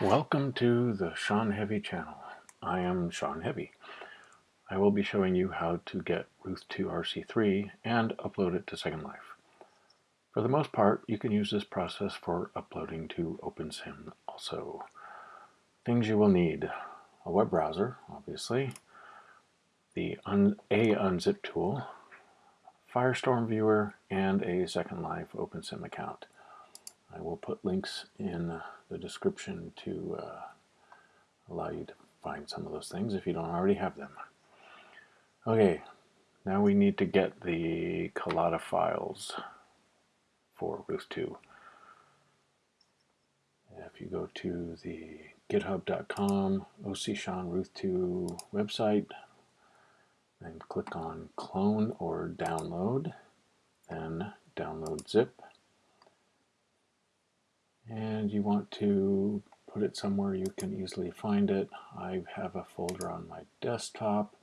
Welcome to the Sean Heavy channel. I am Sean Heavy. I will be showing you how to get Ruth 2 RC3 and upload it to Second Life. For the most part, you can use this process for uploading to OpenSim also. Things you will need. A web browser, obviously, the un A unzip tool, Firestorm viewer, and a Second Life OpenSim account. I will put links in the description to uh, allow you to find some of those things if you don't already have them. Okay, now we need to get the Collada files for Ruth 2. If you go to the github.com OC Ruth 2 website and click on clone or download, then download zip and you want to put it somewhere you can easily find it. I have a folder on my desktop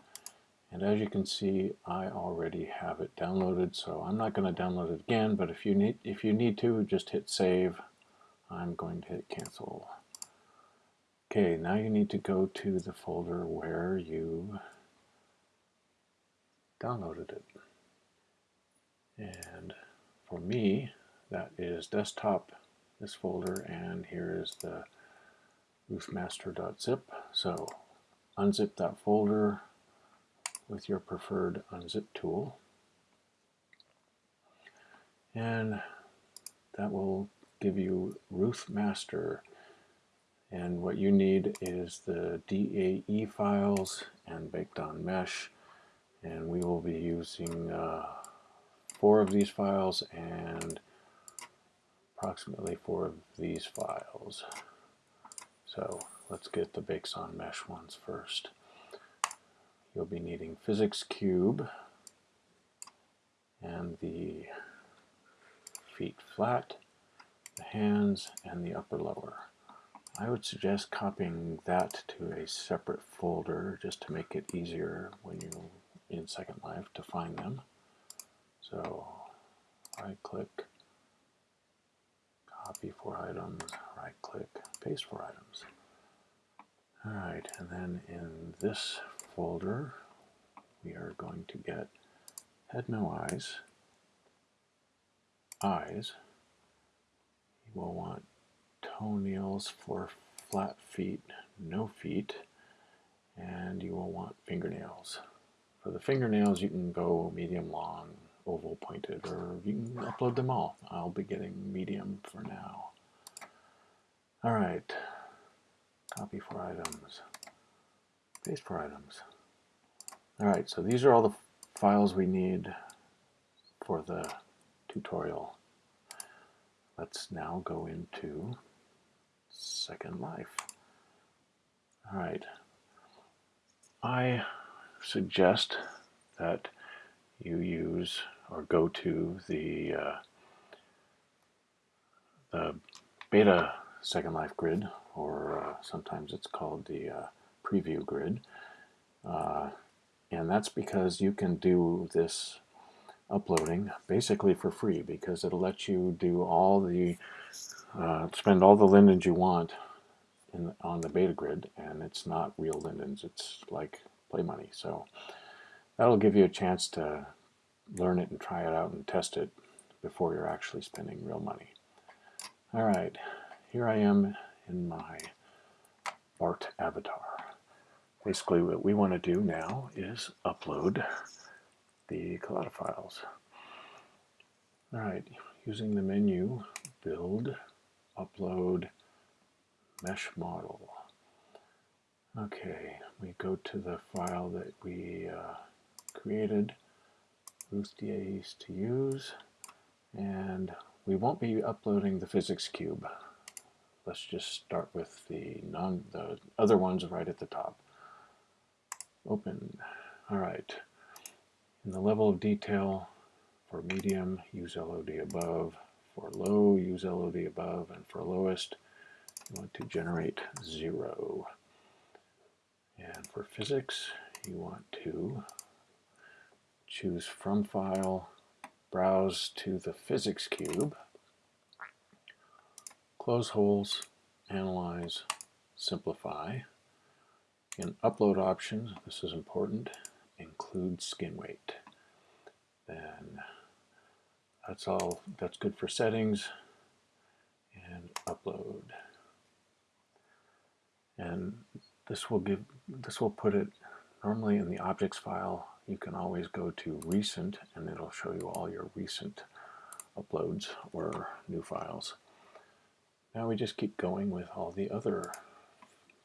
and as you can see I already have it downloaded so I'm not going to download it again but if you need if you need to just hit save. I'm going to hit cancel. Okay now you need to go to the folder where you downloaded it. And for me that is desktop this folder and here is the ruthmaster.zip. So unzip that folder with your preferred unzip tool. And that will give you ruthmaster and what you need is the DAE files and baked on mesh. And we will be using uh, four of these files and approximately four of these files. So let's get the bakes on mesh ones first. You'll be needing physics cube and the feet flat, the hands, and the upper lower. I would suggest copying that to a separate folder just to make it easier when you're in Second Life to find them. So right click copy four items, right click, paste four items. Alright, and then in this folder, we are going to get head no eyes, eyes, you will want toenails for flat feet, no feet, and you will want fingernails. For the fingernails, you can go medium long, oval pointed, or you can upload them all. I'll be getting medium for now. All right, copy for items, paste for items. All right, so these are all the files we need for the tutorial. Let's now go into Second Life. All right, I suggest that you use or go to the, uh, the beta Second Life grid, or uh, sometimes it's called the uh, preview grid. Uh, and that's because you can do this uploading basically for free because it'll let you do all the, uh, spend all the lindens you want in, on the beta grid and it's not real lindens, it's like play money. So that'll give you a chance to learn it and try it out and test it before you're actually spending real money. All right, here I am in my Bart avatar. Basically what we want to do now is upload the Collada files. All right, using the menu, build, upload, mesh model. Okay, we go to the file that we uh, created Ruth to use, and we won't be uploading the physics cube. Let's just start with the non the other ones right at the top. Open. All right. In the level of detail, for medium, use LOD above. For low, use LOD above. And for lowest, you want to generate zero. And for physics, you want to choose from file, browse to the physics cube, close holes, analyze, simplify. In upload options, this is important, include skin weight. Then that's all, that's good for settings and upload. And this will give, this will put it normally in the objects file. You can always go to recent and it'll show you all your recent uploads or new files. Now we just keep going with all the other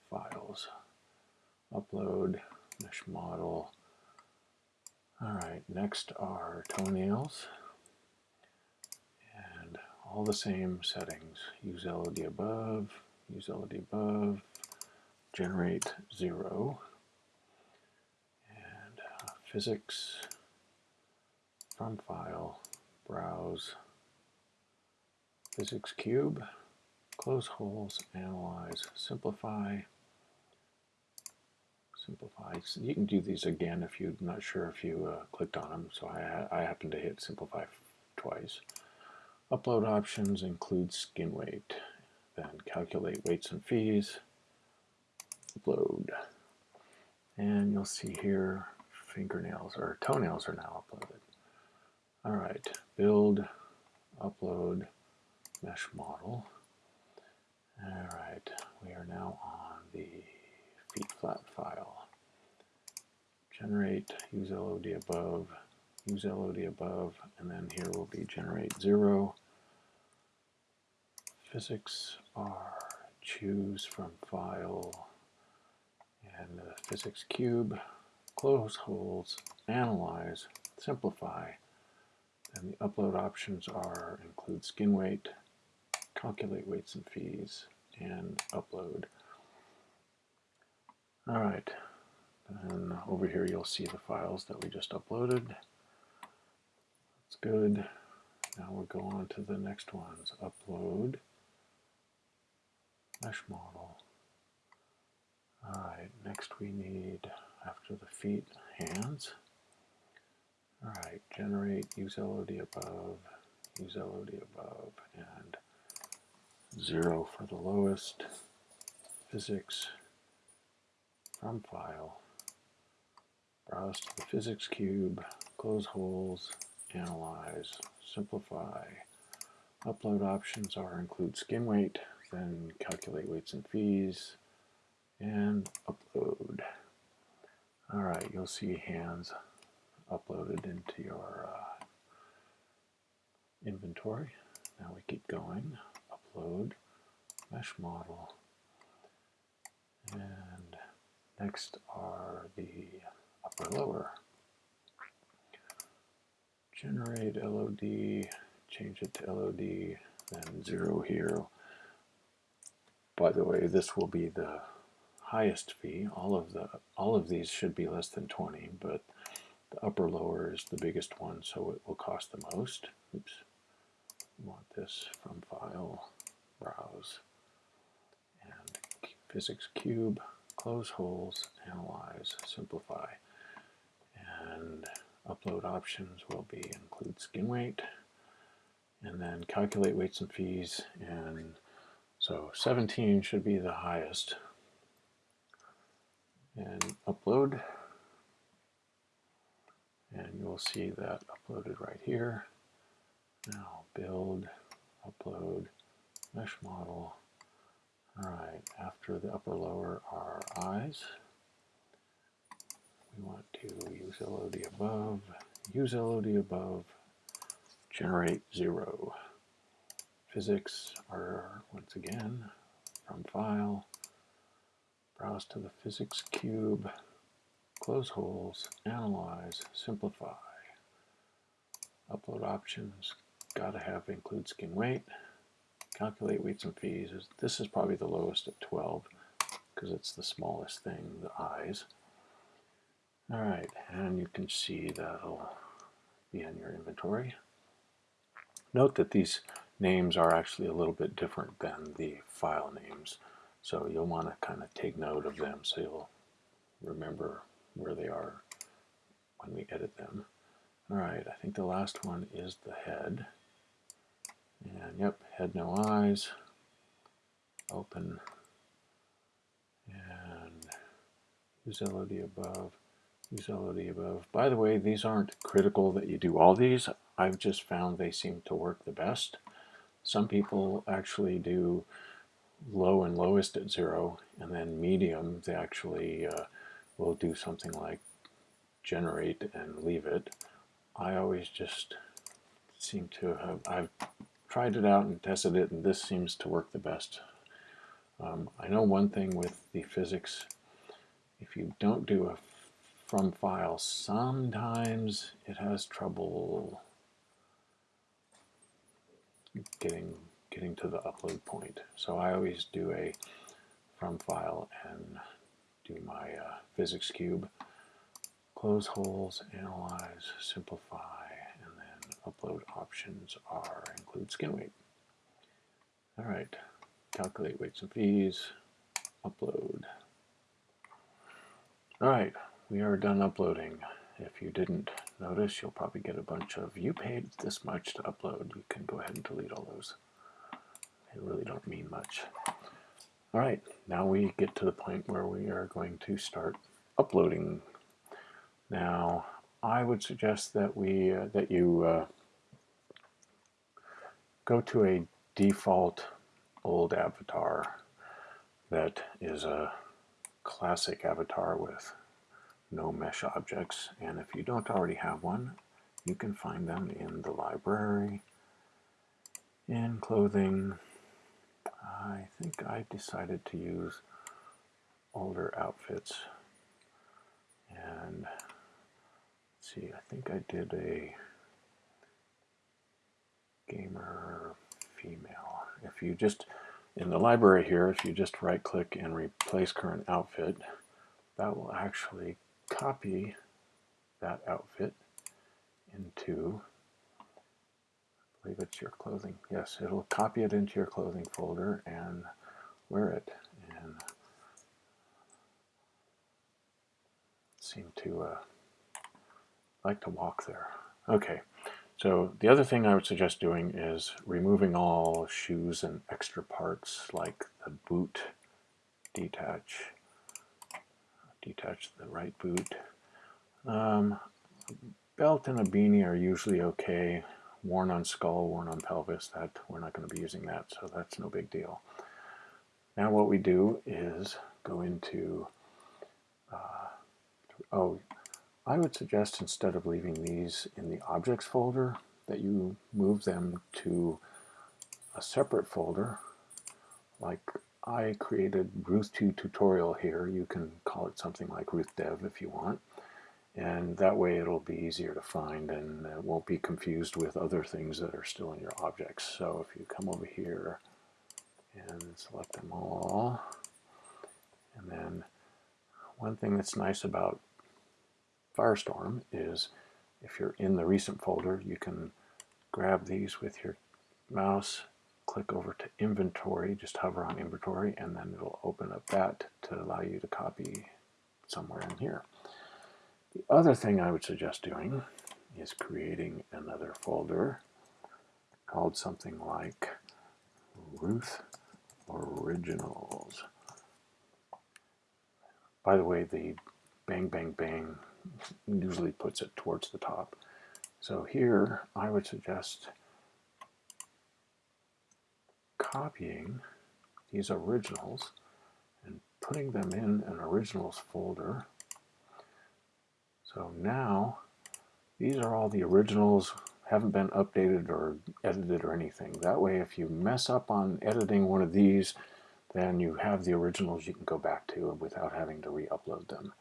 files. Upload, mesh model. All right, next are toenails. And all the same settings. Use LOD above, use LOD above, generate zero. Physics, from file, browse, physics cube, close holes, analyze, simplify, simplify. You can do these again if you're not sure if you uh, clicked on them. So I, I happen to hit simplify twice. Upload options include skin weight. Then calculate weights and fees. Upload. And you'll see here fingernails or toenails are now uploaded. All right, build, upload, mesh model. All right, we are now on the feet flat file. Generate, use LOD above, use LOD above, and then here will be generate zero. Physics R, choose from file, and the physics cube, close holes, analyze, simplify, and the upload options are include skin weight, calculate weights and fees, and upload. All right, and over here you'll see the files that we just uploaded. That's good. Now we'll go on to the next ones. Upload, mesh model. All right, next we need, after the feet, hands. All right, generate, use LOD above, use LOD above, and zero for the lowest. Physics, from file, browse to the physics cube, close holes, analyze, simplify. Upload options are include skin weight, then calculate weights and fees, and upload. All right, you'll see hands uploaded into your uh, inventory. Now we keep going. Upload, mesh model, and next are the upper lower. Generate LOD, change it to LOD, then zero here. By the way, this will be the highest fee. All of the all of these should be less than 20, but the upper lower is the biggest one, so it will cost the most. Oops. Want this from file, browse, and physics cube, close holes, analyze, simplify. And upload options will be include skin weight, and then calculate weights and fees, and so 17 should be the highest. And upload and you'll see that uploaded right here. Now build, upload, mesh model. All right, after the upper lower are eyes. We want to use LOD above, use LOD above, generate zero. Physics are once again from file, browse to the physics cube, close holes, analyze, simplify. Upload options, gotta have include skin weight, calculate weights and fees. This is probably the lowest at 12 because it's the smallest thing, the eyes. All right, and you can see that'll be in your inventory. Note that these names are actually a little bit different than the file names, so you'll want to kind of take note of them so you'll remember where they are when we edit them. All right, I think the last one is the head. And yep, head no eyes. Open. use LOD above, use LOD above. By the way, these aren't critical that you do all these. I've just found they seem to work the best. Some people actually do low and lowest at zero, and then medium, they actually uh, will do something like generate and leave it. I always just seem to have, I've tried it out and tested it, and this seems to work the best. Um, I know one thing with the physics, if you don't do a from file, sometimes it has trouble getting getting to the upload point. So I always do a from file and do my uh, physics cube, close holes, analyze, simplify, and then upload options are include skin weight. All right, calculate weights and fees, upload. All right, we are done uploading. If you didn't notice, you'll probably get a bunch of, you paid this much to upload. You can go ahead and delete all those. They really don't mean much. All right, now we get to the point where we are going to start uploading. Now, I would suggest that we uh, that you uh, go to a default old avatar that is a classic avatar with no mesh objects. And if you don't already have one, you can find them in the library, in clothing. I think I decided to use older outfits. And see, I think I did a gamer female. If you just, in the library here, if you just right click and replace current outfit, that will actually copy that outfit into, I believe it's your clothing. Yes, it'll copy it into your clothing folder and wear it. And seem to uh, like to walk there. Okay, so the other thing I would suggest doing is removing all shoes and extra parts like the boot detach detach the right boot. Um, belt and a beanie are usually okay. Worn on skull, worn on pelvis, that we're not going to be using that, so that's no big deal. Now what we do is go into, uh, oh, I would suggest instead of leaving these in the objects folder, that you move them to a separate folder, like I created Ruth 2 tutorial here. You can call it something like Ruth Dev if you want. And that way it'll be easier to find and it won't be confused with other things that are still in your objects. So if you come over here and select them all, and then one thing that's nice about Firestorm is if you're in the recent folder, you can grab these with your mouse click over to inventory, just hover on inventory, and then it'll open up that to allow you to copy somewhere in here. The other thing I would suggest doing is creating another folder called something like Ruth Originals. By the way, the bang, bang, bang usually puts it towards the top. So here, I would suggest copying these originals and putting them in an originals folder. So now these are all the originals, haven't been updated or edited or anything. That way if you mess up on editing one of these, then you have the originals you can go back to without having to re-upload them.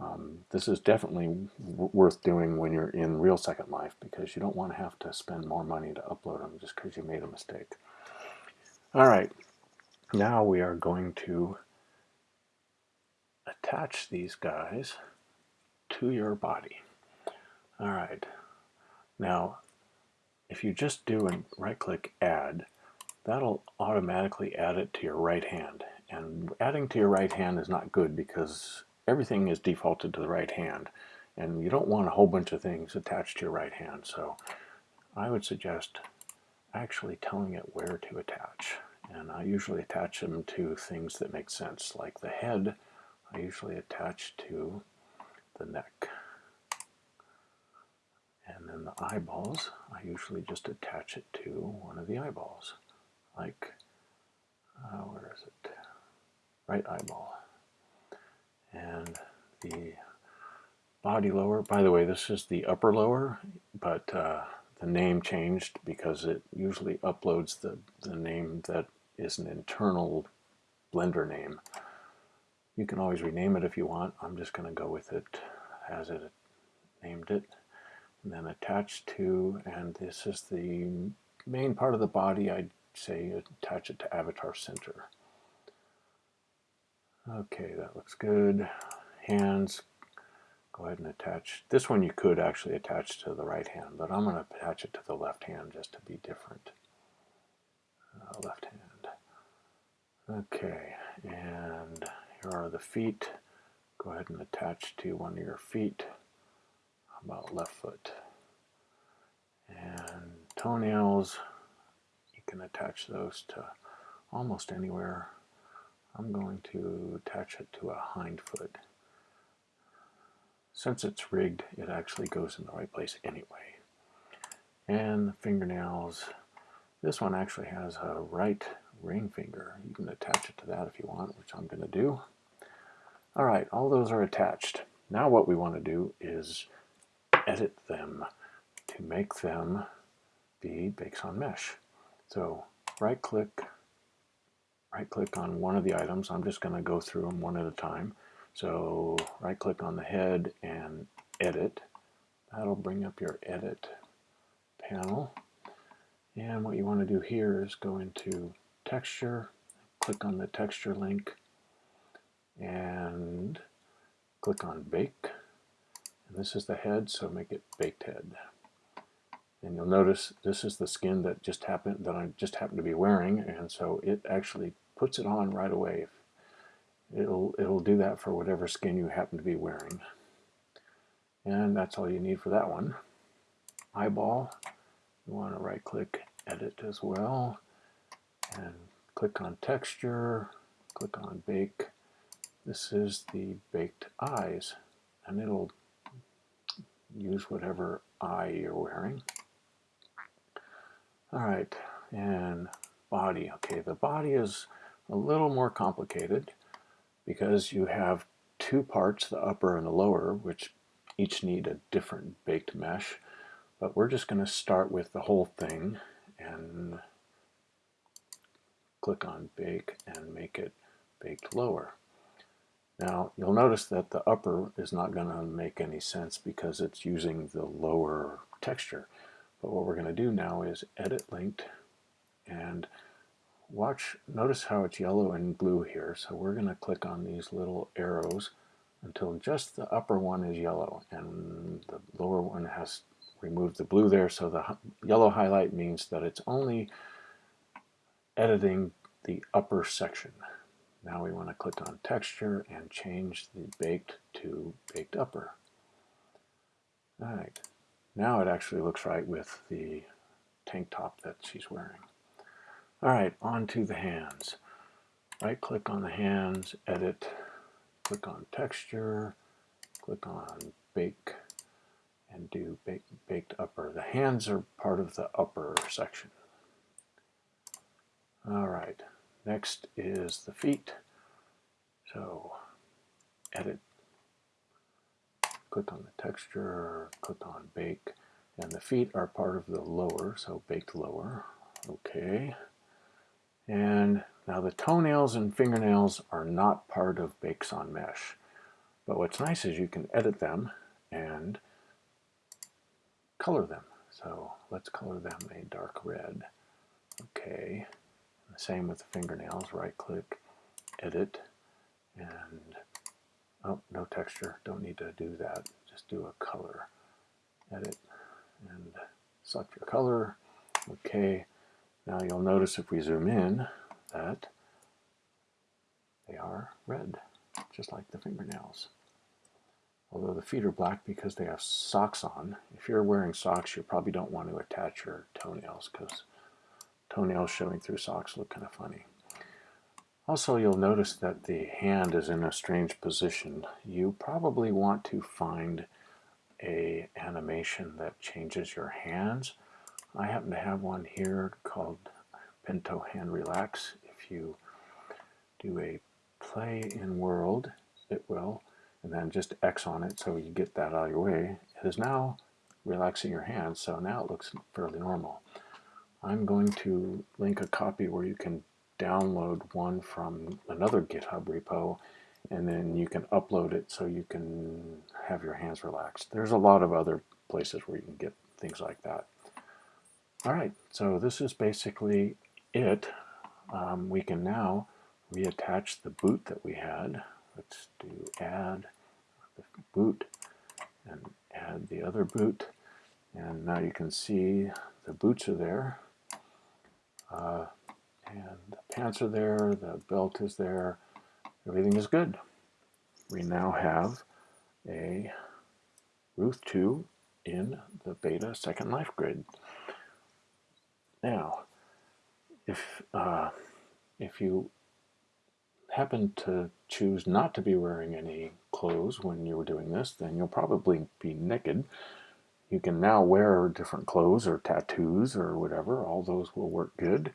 Um, this is definitely worth doing when you're in real Second Life because you don't want to have to spend more money to upload them just because you made a mistake. All right, now we are going to attach these guys to your body. All right, now if you just do a right click add, that'll automatically add it to your right hand. And adding to your right hand is not good because everything is defaulted to the right hand and you don't want a whole bunch of things attached to your right hand. So I would suggest actually telling it where to attach. And I usually attach them to things that make sense, like the head. I usually attach to the neck. And then the eyeballs, I usually just attach it to one of the eyeballs, like, uh, where is it? Right eyeball. And the body lower, by the way, this is the upper lower, but uh, the name changed because it usually uploads the, the name that is an internal Blender name. You can always rename it if you want. I'm just going to go with it as it named it. And then attach to, and this is the main part of the body. I'd say attach it to Avatar Center. Okay, that looks good. Hands, go ahead and attach. This one you could actually attach to the right hand, but I'm going to attach it to the left hand just to be different. Uh, left hand. Okay, and here are the feet. Go ahead and attach to one of your feet. How about left foot? And toenails, you can attach those to almost anywhere. I'm going to attach it to a hind foot. Since it's rigged, it actually goes in the right place anyway. And the fingernails, this one actually has a right ring finger. You can attach it to that if you want, which I'm going to do. All right, all those are attached. Now what we want to do is edit them to make them be bakes on mesh. So right click, right click on one of the items. I'm just going to go through them one at a time. So right click on the head and edit. That'll bring up your edit panel. And what you want to do here is go into texture, click on the texture link, and click on bake. And this is the head, so make it baked head. And you'll notice this is the skin that just happened that I just happened to be wearing, and so it actually puts it on right away. It'll it'll do that for whatever skin you happen to be wearing. And that's all you need for that one. Eyeball. You want to right click edit as well. And click on texture. Click on bake this is the baked eyes and it'll use whatever eye you're wearing all right and body okay the body is a little more complicated because you have two parts, the upper and the lower, which each need a different baked mesh. But we're just going to start with the whole thing and click on bake and make it baked lower. Now you'll notice that the upper is not going to make any sense because it's using the lower texture. But what we're going to do now is edit linked and watch, notice how it's yellow and blue here. So we're going to click on these little arrows until just the upper one is yellow and the lower one has removed the blue there. So the yellow highlight means that it's only editing the upper section. Now we want to click on texture and change the baked to baked upper. All right, now it actually looks right with the tank top that she's wearing. All right, on to the hands. Right click on the hands, edit, click on texture, click on bake, and do bake, baked upper. The hands are part of the upper section. All right, next is the feet. So edit, click on the texture, click on bake, and the feet are part of the lower, so baked lower. Okay. And now the toenails and fingernails are not part of Bakes on Mesh. But what's nice is you can edit them and color them. So let's color them a dark red. Okay. Same with the fingernails. Right click, edit, and oh, no texture. Don't need to do that. Just do a color. Edit and select your color. Okay. Now you'll notice if we zoom in that they are red, just like the fingernails. Although the feet are black because they have socks on. If you're wearing socks, you probably don't want to attach your toenails because toenails showing through socks look kind of funny. Also, you'll notice that the hand is in a strange position. You probably want to find a animation that changes your hands. I happen to have one here called Pinto Hand Relax. If you do a play in world, it will, and then just X on it so you get that out of your way. It is now relaxing your hands, so now it looks fairly normal. I'm going to link a copy where you can download one from another GitHub repo and then you can upload it so you can have your hands relaxed. There's a lot of other places where you can get things like that. All right, so this is basically it. Um, we can now reattach the boot that we had. Let's do add the boot and add the other boot. And now you can see the boots are there. Uh, and the pants are there, the belt is there, everything is good. We now have a Ruth 2 in the beta Second Life grid. Now, if, uh, if you happen to choose not to be wearing any clothes when you were doing this, then you'll probably be naked. You can now wear different clothes or tattoos or whatever. All those will work good.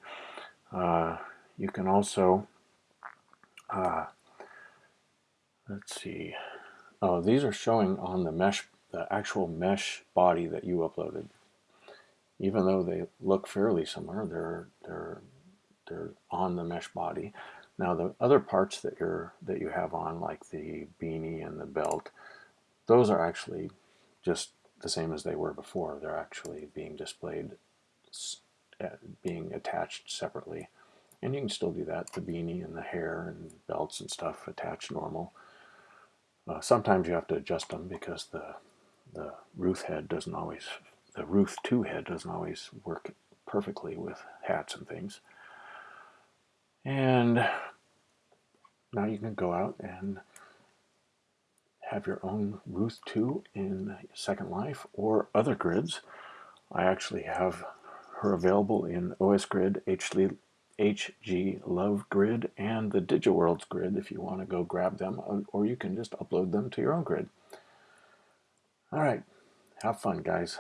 Uh, you can also, uh, let's see, oh, these are showing on the mesh, the actual mesh body that you uploaded. Even though they look fairly similar, they're, they're, they're on the mesh body. Now the other parts that you're that you have on, like the beanie and the belt, those are actually just the same as they were before. They're actually being displayed uh, being attached separately. And you can still do that, the beanie and the hair and belts and stuff attached normal. Uh, sometimes you have to adjust them because the, the Ruth head doesn't always, the Ruth 2 head doesn't always work perfectly with hats and things. And now you can go out and have your own Ruth 2 in Second Life or other grids. I actually have her available in OS Grid, HG Love Grid, and the DigiWorldz grid if you want to go grab them, uh, or you can just upload them to your own grid. All right, have fun, guys.